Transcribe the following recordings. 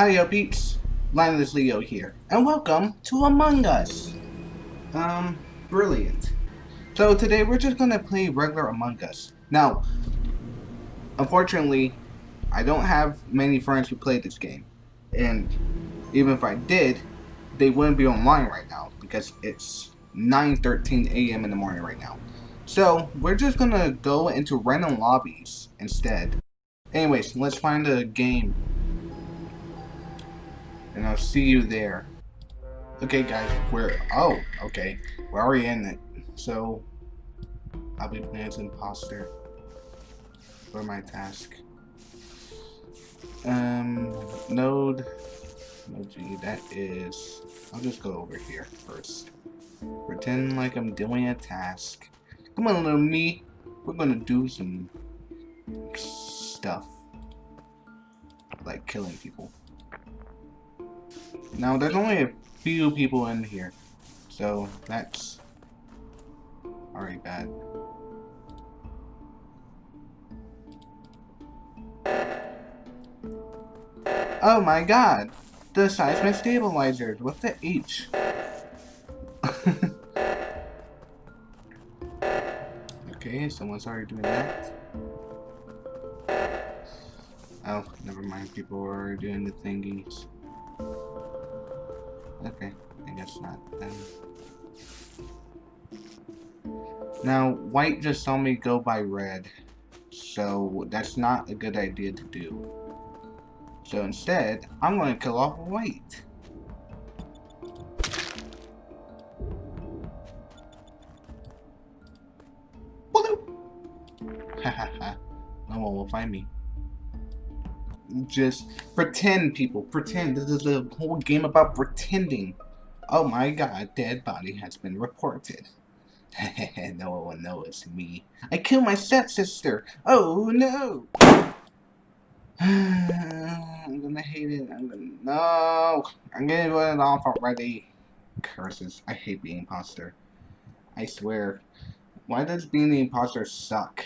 Howdy peeps, Linus Leo here, and welcome to Among Us! Um, brilliant. So today we're just gonna play regular Among Us. Now, unfortunately, I don't have many friends who play this game. And even if I did, they wouldn't be online right now because it's 9.13 a.m. in the morning right now. So, we're just gonna go into random lobbies instead. Anyways, let's find a game. And I'll see you there. Okay guys, we're, oh, okay. We're already in it. So, I'll be playing as imposter for my task. Um, node, node G, that is, I'll just go over here first. Pretend like I'm doing a task. Come on, little me. We're gonna do some stuff. Like killing people. Now, there's only a few people in here. So, that's already bad. Oh my god! The seismic stabilizers with the H. okay, someone's already doing that. Oh, never mind. People are doing the thingies. Okay, I guess not then. Now, white just saw me go by red. So, that's not a good idea to do. So instead, I'm going to kill off white. Hahaha. no one will find me. Just pretend, people. Pretend. This is a whole game about pretending. Oh my god, dead body has been reported. no one will know it's me. I killed my stepsister. Oh no! I'm gonna hate it. I'm gonna no. I'm getting it off already. Curses. I hate being imposter. I swear. Why does being the imposter suck?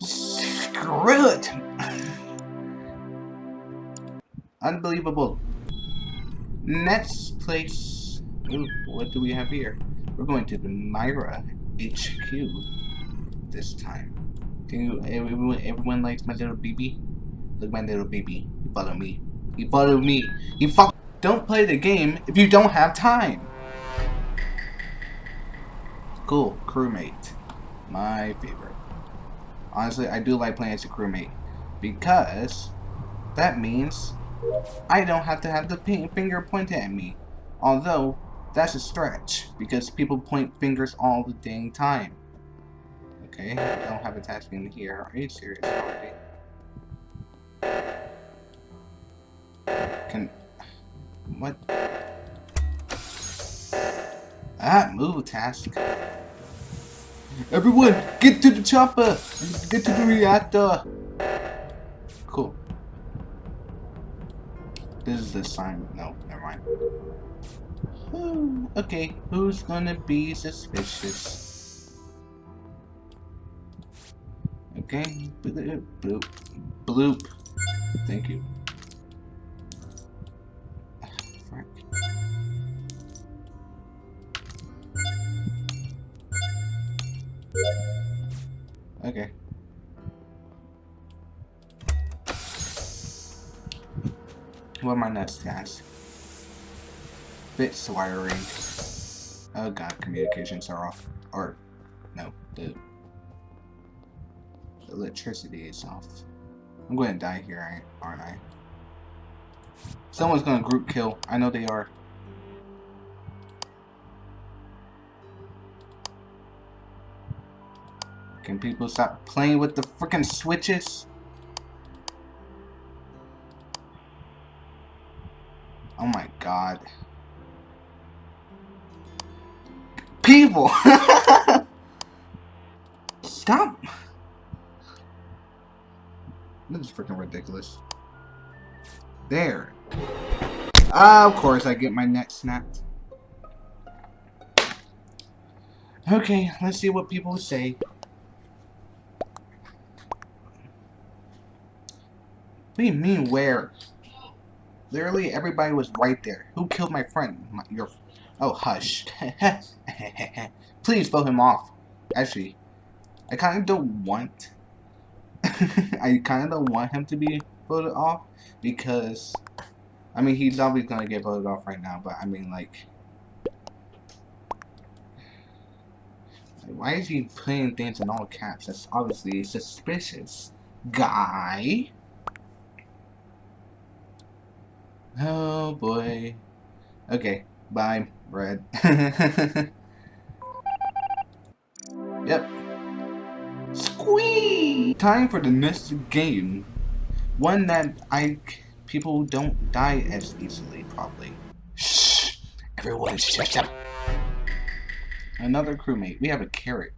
Screw it! Unbelievable. Next place. Ooh, what do we have here? We're going to the Mira HQ this time. Can you, everyone, everyone likes my little baby? Look my little baby. You follow me. You follow me. You fuck. Don't play the game if you don't have time. Cool. Crewmate. My favorite. Honestly, I do like playing as a crewmate. Because that means I don't have to have the finger pointed at me. Although, that's a stretch. Because people point fingers all the dang time. Okay, I don't have a task in here. Are you serious already? Can... What? Ah, move task. Everyone, get to the chopper! Get to the reactor! Cool. This is the sign. No, never mind. Hmm, okay, who's gonna be suspicious? Okay, bloop, bloop, bloop. Thank you. Okay. What my nuts task? Bits wiring. Oh god, communications are off. Or, no, the electricity is off. I'm going to die here, aren't I? Someone's going to group kill. I know they are. Can people stop playing with the freaking switches? God. People! Stop! This is freaking ridiculous. There. Uh, of course, I get my neck snapped. Okay, let's see what people say. What do you mean where? Literally, everybody was right there. Who killed my friend? My, your... Oh, hush. Please vote him off. Actually, I kind of don't want... I kind of don't want him to be voted off because... I mean, he's obviously going to get voted off right now, but I mean, like... Why is he putting things in all caps? That's obviously suspicious. Guy? Oh boy. Okay, bye, Red. yep. Squee! Time for the next game. One that I people don't die as easily, probably. Shh! Everyone shut up! Another crewmate. We have a carrot.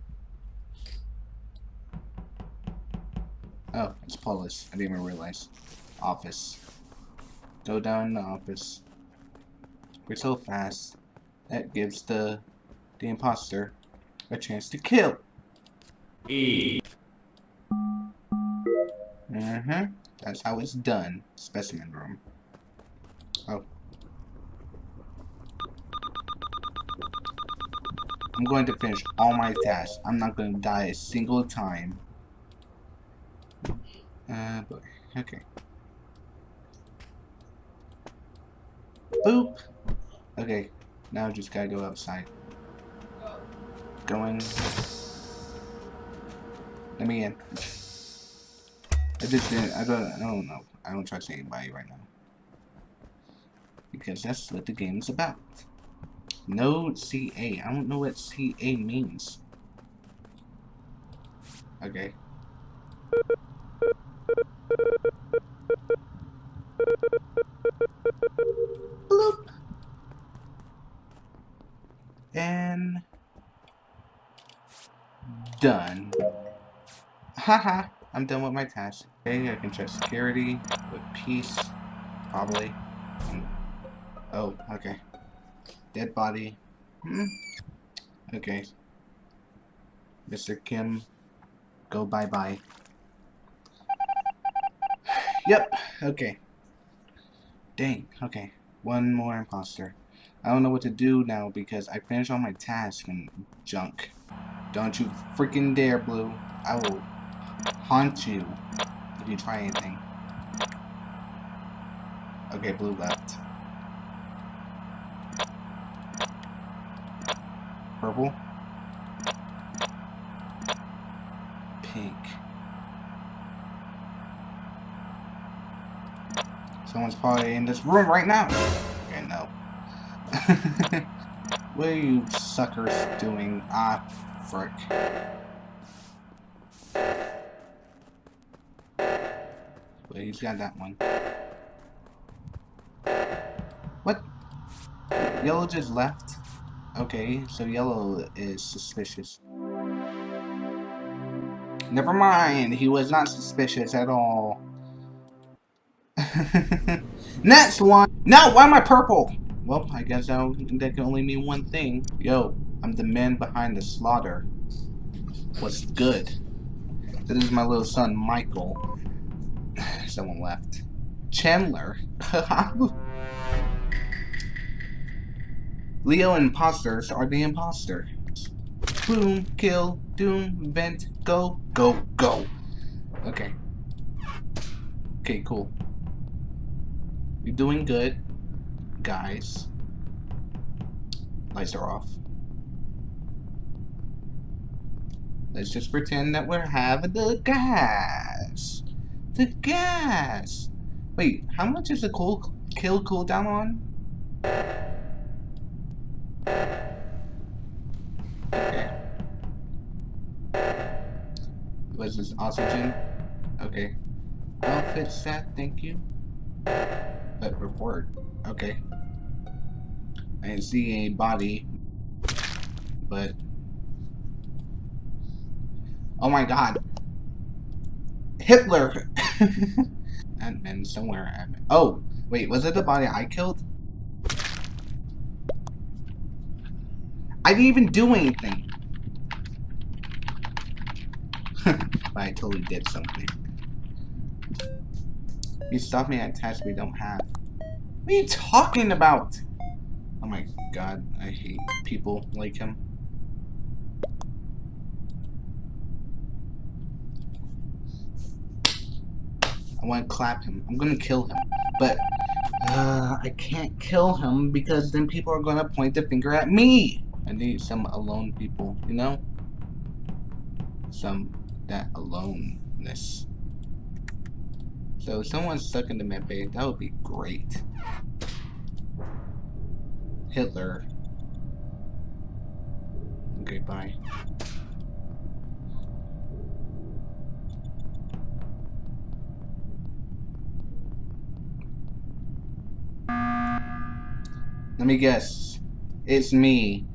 Oh, it's Polus. I didn't even realize. Office. Go down in the office. We're so fast. That gives the the imposter a chance to kill. E. Mm-hmm. That's how it's done. Specimen room. Oh. I'm going to finish all my tasks. I'm not going to die a single time. Uh, boy. Okay. Boop. Okay. Now I just gotta go outside. Going. Let me in. I just didn't. I don't. I don't know. I don't trust anybody right now. Because that's what the game's about. No CA. I don't know what CA means. Okay. Haha, I'm done with my task. Okay, I can check security with peace, probably. Oh, okay. Dead body. Hmm. Okay. Mr. Kim, go bye-bye. Yep, okay. Dang, okay. One more imposter. I don't know what to do now because I finished all my tasks and junk. Don't you freaking dare, Blue. I will haunt you if you try anything. Okay, Blue left. Purple. Pink. Someone's probably in this room right now. Okay, no. what are you suckers doing? Ah, frick. Wait, he's got that one. What? Yellow just left? Okay, so yellow is suspicious. Never mind, he was not suspicious at all. Next one! No, why am I purple? Well, I guess that, that can only mean one thing. Yo, I'm the man behind the slaughter. What's good? This is my little son, Michael. Someone left. Chandler? Leo imposters are the imposter. Boom, kill, doom, vent, go, go, go. Okay. Okay, cool. You're doing good, guys. Lights are off. Let's just pretend that we're having the gas. The gas. Wait, how much is the cool kill cooldown on? Okay. Was this oxygen? Okay. Outfit set, thank you. But report. Okay. I didn't see any body. But Oh my god. Hitler! And, then somewhere. Oh, wait, was it the body I killed? I didn't even do anything. but I totally did something. You stopped me at tasks we don't have. What are you talking about? Oh my god, I hate people like him. Want to clap him. I'm gonna kill him. But, uh, I can't kill him because then people are gonna point the finger at me! I need some alone people, you know? Some, that aloneness. So if someone's stuck in the medbay, that would be great. Hitler. Okay, bye. Let me guess. It's me.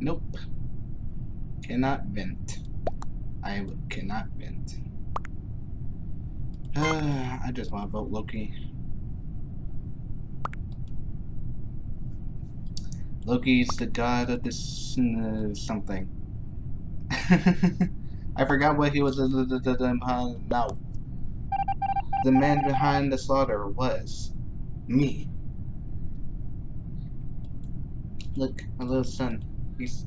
Nope. Cannot vent. I cannot vent. I just want to vote Loki. Loki's the god of this uh, something. I forgot what he was. Uh, the, the, the, no. The man behind the slaughter was me. Look, my little son. He's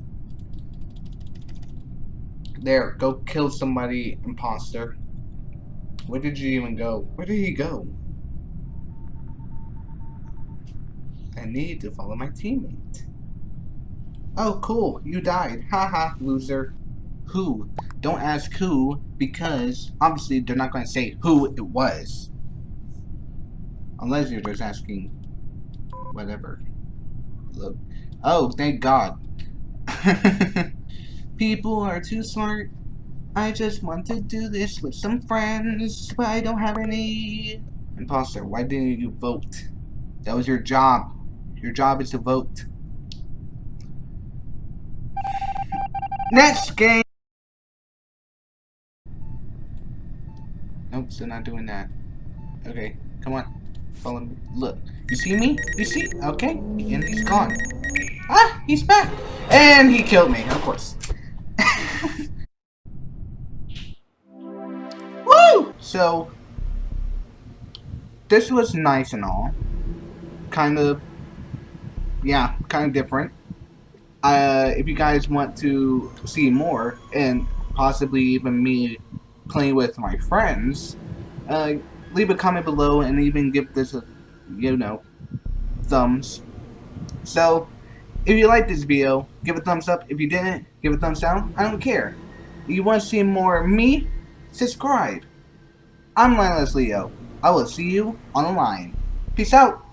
there. Go kill somebody, imposter. Where did you even go? Where did he go? I need to follow my teammate. Oh, cool. You died. Haha, loser. Who? Don't ask who, because obviously they're not going to say who it was. Unless you're just asking whatever. Look. Oh, thank God. People are too smart I just want to do this with some friends, but I don't have any. Imposter, why didn't you vote? That was your job. Your job is to vote. Next game! Nope, still not doing that. Okay, come on. Follow me. Look, you see me? You see? Okay, and he's gone. Ah, he's back! And he killed me, of course. So, this was nice and all. Kind of, yeah, kind of different. Uh, if you guys want to see more, and possibly even me playing with my friends, uh, leave a comment below and even give this a, you know, thumbs. So, if you like this video, give a thumbs up. If you didn't, give a thumbs down. I don't care. If you want to see more of me, subscribe. I'm Lioneless Leo. I will see you on the line. Peace out.